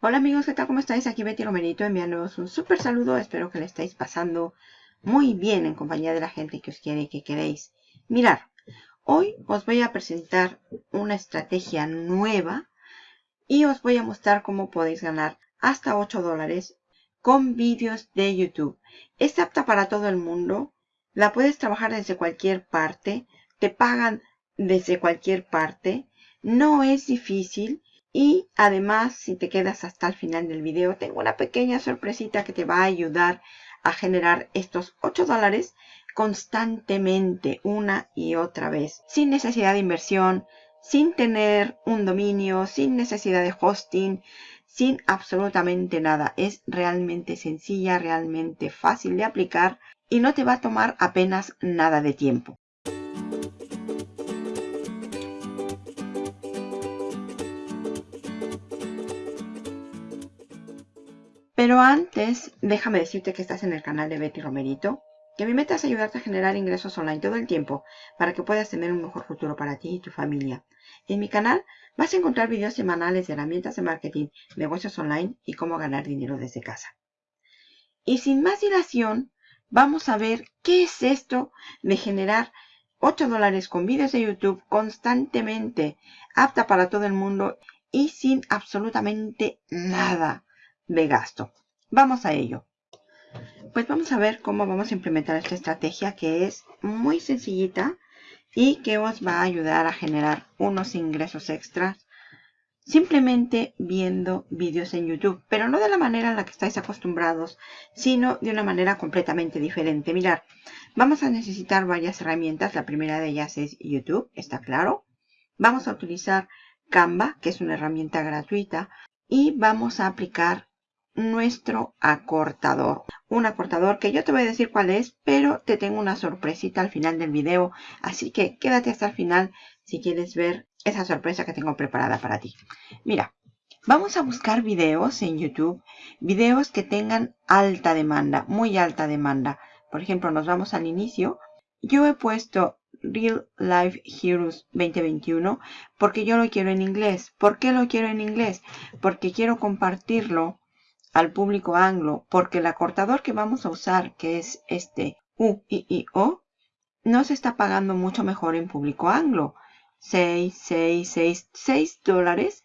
Hola amigos, ¿qué tal? ¿Cómo estáis? Aquí Betty Romerito enviándoos un súper saludo. Espero que le estéis pasando muy bien en compañía de la gente que os quiere y que queréis. Mirar, hoy os voy a presentar una estrategia nueva y os voy a mostrar cómo podéis ganar hasta 8 dólares con vídeos de YouTube. Es apta para todo el mundo, la puedes trabajar desde cualquier parte, te pagan desde cualquier parte, no es difícil y además, si te quedas hasta el final del video, tengo una pequeña sorpresita que te va a ayudar a generar estos 8 dólares constantemente, una y otra vez, sin necesidad de inversión, sin tener un dominio, sin necesidad de hosting, sin absolutamente nada. Es realmente sencilla, realmente fácil de aplicar y no te va a tomar apenas nada de tiempo. Pero antes, déjame decirte que estás en el canal de Betty Romerito, que mi meta es ayudarte a generar ingresos online todo el tiempo para que puedas tener un mejor futuro para ti y tu familia. En mi canal vas a encontrar videos semanales de herramientas de marketing, negocios online y cómo ganar dinero desde casa. Y sin más dilación, vamos a ver qué es esto de generar 8 dólares con vídeos de YouTube constantemente, apta para todo el mundo y sin absolutamente nada de gasto. Vamos a ello. Pues vamos a ver cómo vamos a implementar esta estrategia que es muy sencillita y que os va a ayudar a generar unos ingresos extras simplemente viendo vídeos en YouTube, pero no de la manera en la que estáis acostumbrados, sino de una manera completamente diferente. Mirad, vamos a necesitar varias herramientas. La primera de ellas es YouTube, está claro. Vamos a utilizar Canva, que es una herramienta gratuita, y vamos a aplicar nuestro acortador. Un acortador que yo te voy a decir cuál es, pero te tengo una sorpresita al final del video. Así que quédate hasta el final si quieres ver esa sorpresa que tengo preparada para ti. Mira, vamos a buscar videos en YouTube. Videos que tengan alta demanda, muy alta demanda. Por ejemplo, nos vamos al inicio. Yo he puesto Real Life Heroes 2021 porque yo lo quiero en inglés. ¿Por qué lo quiero en inglés? Porque quiero compartirlo al público anglo porque el acortador que vamos a usar, que es este UIIO, no se está pagando mucho mejor en público anglo. 6, 6, 6, 6 dólares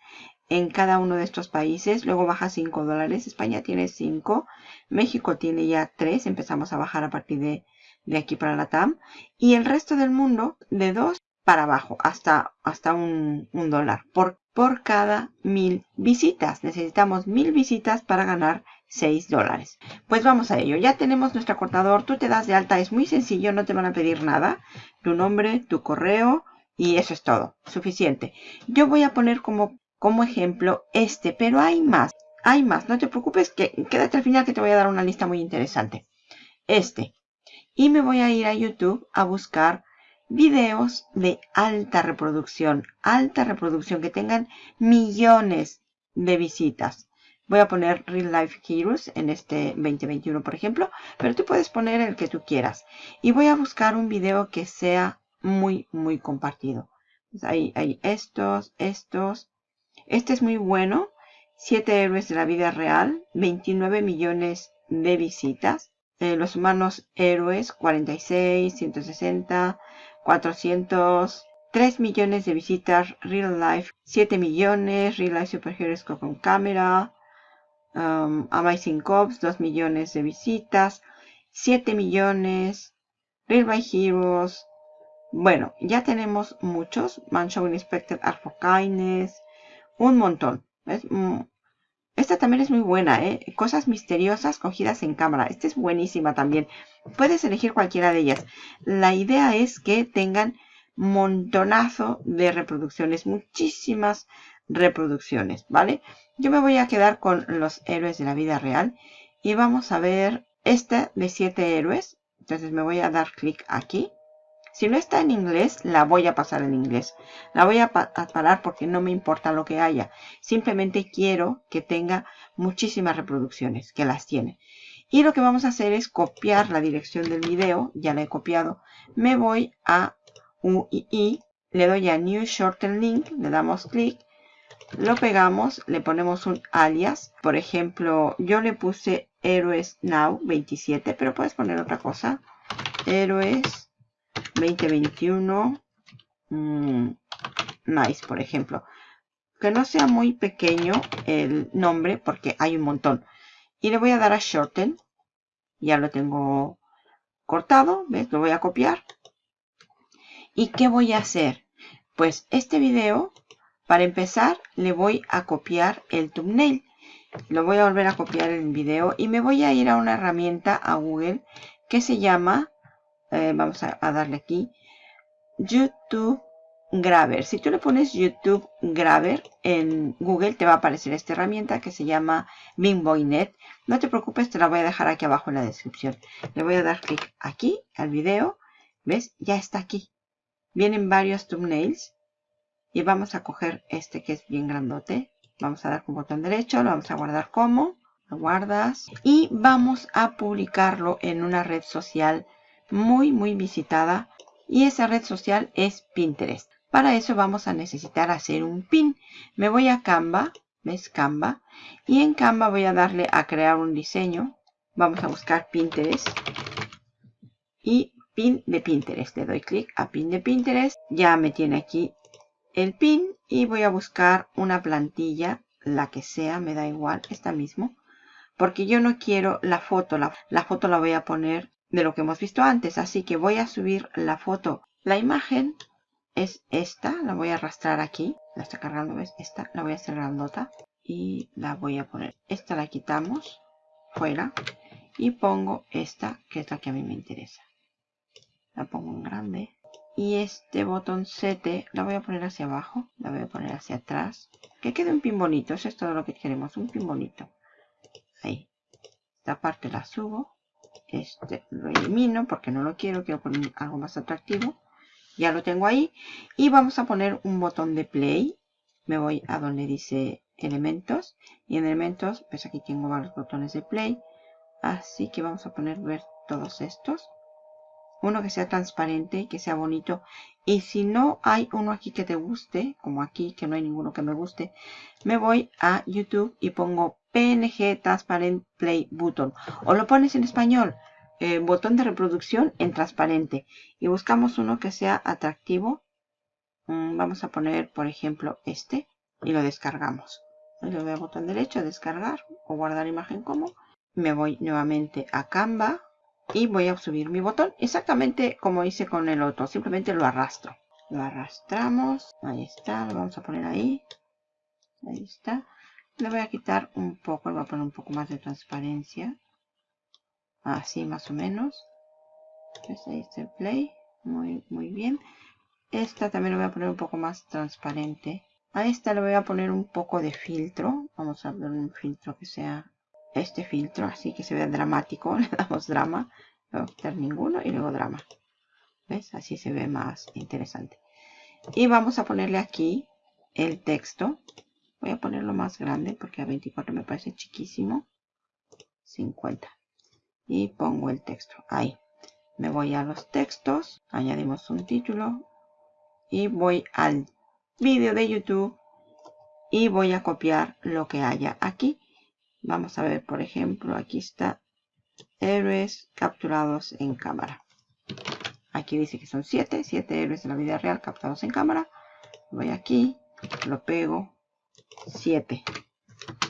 en cada uno de estos países. Luego baja 5 dólares. España tiene 5. México tiene ya 3. Empezamos a bajar a partir de, de aquí para la TAM. Y el resto del mundo de 2 para abajo hasta, hasta un, un dólar. ¿Por por cada mil visitas. Necesitamos mil visitas para ganar 6 dólares. Pues vamos a ello. Ya tenemos nuestro cortador. Tú te das de alta. Es muy sencillo. No te van a pedir nada. Tu nombre, tu correo y eso es todo. Suficiente. Yo voy a poner como, como ejemplo este. Pero hay más. Hay más. No te preocupes. Que, quédate al final que te voy a dar una lista muy interesante. Este. Y me voy a ir a YouTube a buscar videos de alta reproducción, alta reproducción que tengan millones de visitas. Voy a poner Real Life Heroes en este 2021, por ejemplo, pero tú puedes poner el que tú quieras. Y voy a buscar un video que sea muy, muy compartido. Pues ahí hay estos, estos. Este es muy bueno. 7 héroes de la vida real, 29 millones de visitas. Eh, los humanos héroes, 46, 160, 403 millones de visitas, Real Life 7 millones, Real Life Superheroes con cámara, um, Amazing Cops 2 millones de visitas, 7 millones, Real Life Heroes. Bueno, ya tenemos muchos. Mansion Inspector Kindness. Un montón. Mm, esta también es muy buena, ¿eh? Cosas misteriosas cogidas en cámara. Esta es buenísima también. Puedes elegir cualquiera de ellas. La idea es que tengan montonazo de reproducciones. Muchísimas reproducciones, ¿vale? Yo me voy a quedar con los héroes de la vida real. Y vamos a ver esta de 7 héroes. Entonces me voy a dar clic aquí. Si no está en inglés, la voy a pasar en inglés. La voy a, parar porque no me importa lo que haya. Simplemente quiero que tenga muchísimas reproductions, que las tiene. Y lo que vamos a hacer es copiar la dirección del video. Ya la he copiado. Me voy a UII. Le doy a New Shorten Link. Le damos clic. lo pegamos, le ponemos un alias. Por ejemplo, yo le puse Héroes Now 27, pero puedes poner otra cosa. Héroes 2021 mm, Nice, por ejemplo. Que no sea muy pequeño el nombre porque hay un montón. Y le voy a dar a Shorten. Ya lo tengo cortado, ¿ves? Lo voy a copiar. ¿Y qué voy a hacer? Pues este video para empezar, le voy a copiar el thumbnail. Lo voy a volver a copiar el video y me voy a ir a una herramienta a Google que se llama, eh, vamos a, darle aquí, YouTube Grabber. Si tú le pones YouTube Grabber en Google te va a aparecer esta herramienta que se llama Bingboynet. No te preocupes, te la voy a dejar aquí abajo en la descripción. Le voy a dar clic aquí al video. ¿Ves? Ya está aquí. Vienen varios thumbnails y vamos a coger este que es bien grandote. Vamos a dar con botón derecho, lo vamos a guardar como, lo guardas. Y vamos a publicarlo en una red social muy, muy visitada. Y esa red social es Pinterest. Para eso vamos a necesitar hacer un pin. Me voy a Canva, ¿ves Canva? Y en Canva voy a darle a crear un diseño. Vamos a buscar Pinterest. Y pin de Pinterest. Le doy clic a pin de Pinterest. Ya me tiene aquí el pin y voy a buscar una plantilla, la que sea, me da igual, esta mismo. Porque yo no quiero la foto, la, foto la voy a poner de lo que hemos visto antes. Así que voy a subir la foto. La imagen es esta, la voy a arrastrar aquí. La está cargando, ¿ves? Esta la voy a hacer grandota. Y la voy a poner. Esta la quitamos fuera. Y pongo esta, que es la que a mí me interesa. La pongo en grande. Y este botoncete la voy a poner hacia abajo, la voy a poner hacia atrás. Que quede un pin bonito, eso es todo lo que queremos, un pin bonito. Ahí. Esta parte la subo. Este lo elimino porque no lo quiero, quiero poner algo más atractivo. Ya lo tengo ahí. Y vamos a poner un botón de play. Me voy a donde dice elementos. Y en elementos, pues aquí tengo varios botones de play. Así que vamos a poner ver todos estos uno que sea transparente que sea bonito. Y si no hay uno aquí que te guste, como aquí que no hay ninguno que me guste, me voy a YouTube y pongo PNG Transparent Play Button. O lo pones en español, eh, botón de reproducción en transparente. Y buscamos uno que sea atractivo. Mm, vamos a poner, por ejemplo, este. Y lo descargamos. Le doy a botón derecho, descargar o guardar imagen como. Me voy nuevamente a Canva y voy a subir mi botón exactamente como hice con el otro simplemente lo arrastro. Lo arrastramos ahí está lo vamos a poner ahí ahí está. Le voy a quitar un poco le voy a poner un poco más de transparencia así más o menos. Ahí está el play muy muy bien. Esta también lo voy a poner un poco más transparente. A esta le voy a poner un poco de filtro vamos a ver un filtro que sea este filtro así que se vea dramático le damos drama no voy a quitar ninguno y luego drama. ¿ves? así se ve más interesante. Y vamos a ponerle aquí el texto. Voy a ponerlo más grande porque a 24 me parece chiquísimo. 50 y pongo el texto. Ahí. Me voy a los textos. Añadimos un título. Y voy al vídeo de youtube. Y voy a copiar lo que haya aquí Vamos a ver, por ejemplo, aquí está héroes capturados en cámara. Aquí dice que son 7, 7 héroes de la vida real capturados en cámara. Voy aquí, lo pego, 7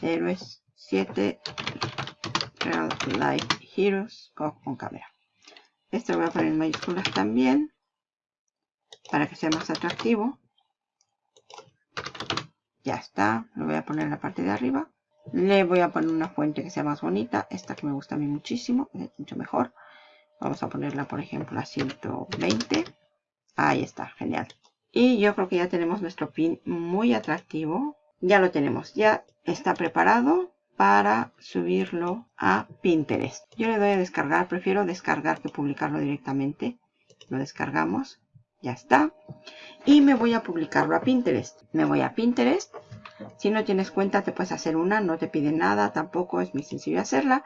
héroes, 7 real life heroes con, cámara. Esto lo voy a poner en mayúsculas también, para que sea más atractivo. Ya está, lo voy a poner en la parte de arriba. Le voy a poner una fuente que sea más bonita. Esta que me gusta a mí muchísimo. Es mucho mejor. Vamos a ponerla, por ejemplo, a 120. Ahí está, genial. Y yo creo que ya tenemos nuestro pin muy atractivo. Ya lo tenemos. Ya está preparado para subirlo a Pinterest. Yo le doy a descargar. Prefiero descargar que publicarlo directamente. Lo descargamos. Ya está. Y me voy a publicarlo a Pinterest. Me voy a Pinterest si no tienes cuenta te puedes hacer una, no te pide nada, tampoco es muy sencillo hacerla.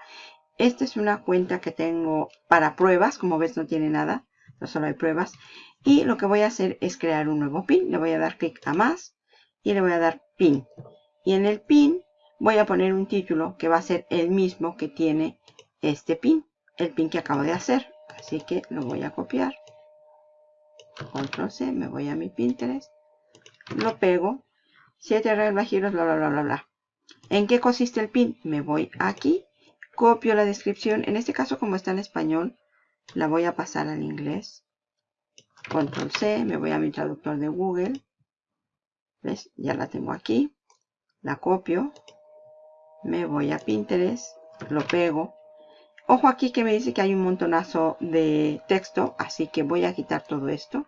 Esta es una cuenta que tengo para pruebas, como ves no tiene nada, no solo hay pruebas. Y lo que voy a hacer es crear un nuevo pin, le voy a dar clic a más y le voy a dar pin. Y en el pin voy a poner un título que va a ser el mismo que tiene este pin, el pin que acabo de hacer. Así que lo voy a copiar. Control C, me voy a mi Pinterest, lo pego, 7 reglas, giros, bla, bla, bla, bla, bla. ¿En qué consiste el pin? Me voy aquí, copio la descripción, en este caso como está en español, la voy a pasar al inglés. Control C, me voy a mi traductor de Google. ¿Ves? Ya la tengo aquí. La copio. Me voy a Pinterest. Lo pego. Ojo aquí que me dice que hay un montonazo de texto. Así que voy a quitar todo esto.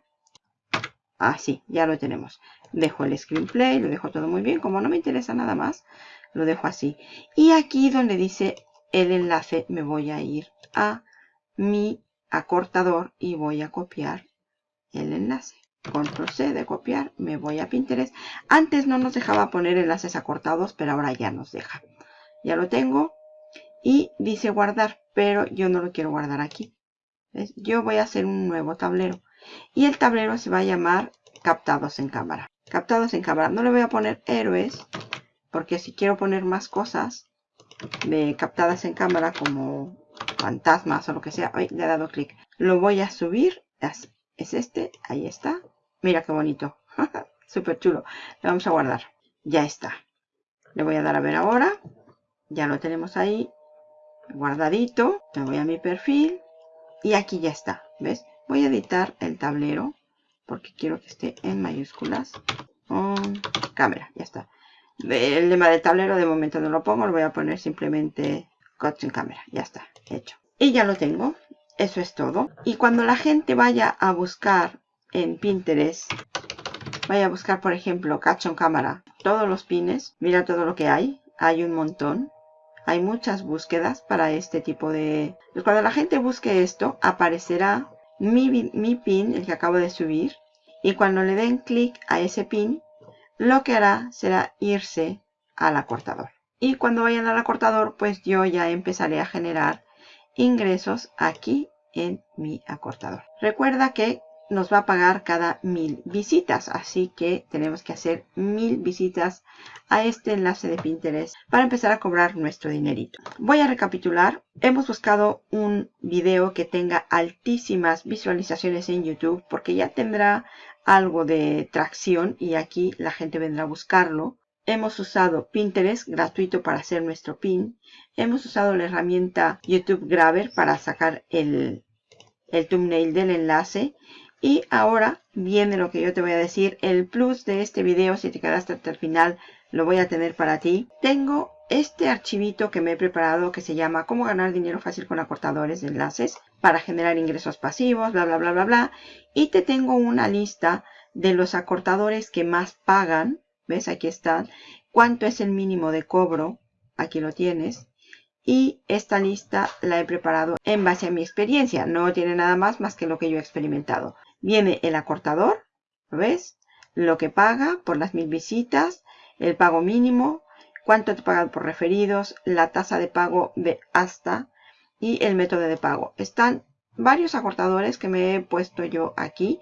Así, ya lo tenemos. Dejo el screenplay, lo dejo todo muy bien. Como no me interesa nada más, lo dejo así. Y aquí donde dice el enlace, me voy a ir a mi acortador y voy a copiar el enlace. Control C de copiar, me voy a Pinterest. Antes no nos dejaba poner enlaces acortados, pero ahora ya nos deja. Ya lo tengo y dice guardar, pero yo no lo quiero guardar aquí. Yo voy a hacer un nuevo tablero y el tablero se va a llamar captados en cámara. Captados en cámara. No le voy a poner héroes porque si quiero poner más cosas captadas en cámara como fantasmas o lo que sea, le he dado clic. Lo voy a subir es este, ahí está. Mira qué bonito. Súper chulo. Le vamos a guardar. Ya está. Le voy a dar a ver ahora. Ya lo tenemos ahí. Guardadito. Me voy a mi perfil. Y aquí ya está. ¿Ves? Voy a editar el tablero. Porque quiero que esté en mayúsculas. Cámara. Ya está. El lema del tablero de momento no lo pongo. Lo voy a poner simplemente en cámara. Ya está. Hecho. Y ya lo tengo. Eso es todo. Y cuando la gente vaya a buscar en Pinterest, vaya a buscar, por ejemplo, Catch Cámara, todos los pines, mira todo lo que hay. Hay un montón. Hay muchas búsquedas para este tipo de... Pues cuando la gente busque esto, aparecerá mi, mi pin, el que acabo de subir. Y cuando le den clic a ese pin, lo que hará será irse al acortador. Y cuando vayan al acortador, pues yo ya empezaré a generar ingresos aquí en mi acortador. Recuerda que nos va a pagar cada mil visitas, así que tenemos que hacer mil visitas a este enlace de Pinterest para empezar a cobrar nuestro dinerito. Voy a recapitular. Hemos buscado un video que tenga altísimas visualizaciones en YouTube porque ya tendrá algo de tracción y aquí la gente vendrá a buscarlo. Hemos usado Pinterest gratuito para hacer nuestro pin. Hemos usado la herramienta YouTube Grabber para sacar el, el thumbnail del enlace. Y ahora viene lo que yo te voy a decir. El plus de este video, si te quedaste hasta el final, lo voy a tener para ti. Tengo este archivito que me he preparado que se llama Cómo ganar dinero fácil con acortadores de enlaces para generar ingresos pasivos, bla, bla, bla, bla, bla. Y te tengo una lista de los acortadores que más pagan ¿Ves? Aquí está. ¿Cuánto es el mínimo de cobro? Aquí lo tienes. Y esta lista la he preparado en base a mi experiencia. No tiene nada más más que lo que yo he experimentado. Viene el acortador, ¿lo ves? Lo que paga por las mil visitas, el pago mínimo, cuánto te pagan por referidos, la tasa de pago de hasta y el método de pago. Están varios acortadores que me he puesto yo aquí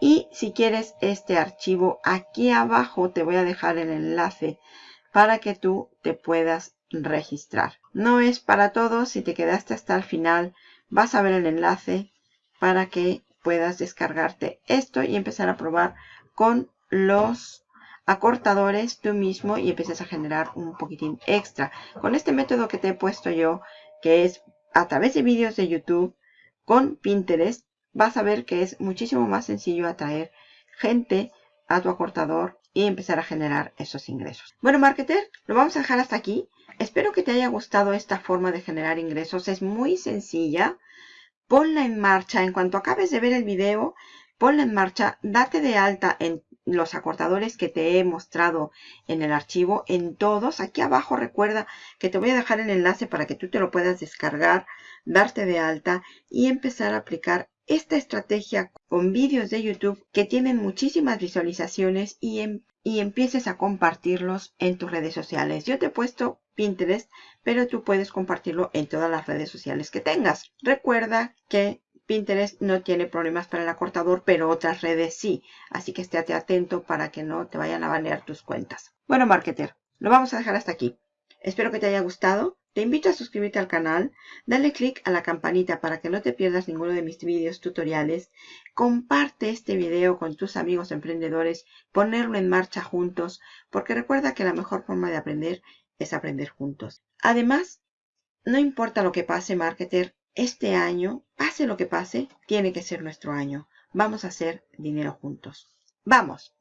y si quieres este archivo, aquí abajo te voy a dejar el enlace para que tú te puedas registrar. No es para todos, si te quedaste hasta el final, vas a ver el enlace para que puedas descargarte esto y empezar a probar con los acortadores tú mismo y empieces a generar un poquitín extra. Con este método que te he puesto yo, que es a través de vídeos de YouTube con Pinterest, vas a ver que es muchísimo más sencillo atraer gente a tu acortador y empezar a generar esos ingresos. Bueno, marketer, lo vamos a dejar hasta aquí. Espero que te haya gustado esta forma de generar ingresos. Es muy sencilla. Ponla en marcha. En cuanto acabes de ver el video, ponla en marcha. Date de alta en los acortadores que te he mostrado en el archivo, en todos. Aquí abajo recuerda que te voy a dejar el enlace para que tú te lo puedas descargar, darte de alta y empezar a aplicar esta estrategia con vídeos de YouTube que tienen muchísimas visualizaciones y, em, y empieces a compartirlos en tus redes sociales. Yo te he puesto Pinterest, pero tú puedes compartirlo en todas las redes sociales que tengas. Recuerda que Pinterest no tiene problemas para el acortador, pero otras redes sí. Así que estate atento para que no te vayan a banear tus cuentas. Bueno, marketer, lo vamos a dejar hasta aquí. Espero que te haya gustado. Te invito a suscribirte al canal, dale click a la campanita para que no te pierdas ninguno de mis vídeos tutoriales. Comparte este video con tus amigos emprendedores, ponerlo en marcha juntos, porque recuerda que la mejor forma de aprender es aprender juntos. Además, no importa lo que pase, marketer, este año, pase lo que pase, tiene que ser nuestro año. Vamos a hacer dinero juntos. ¡Vamos!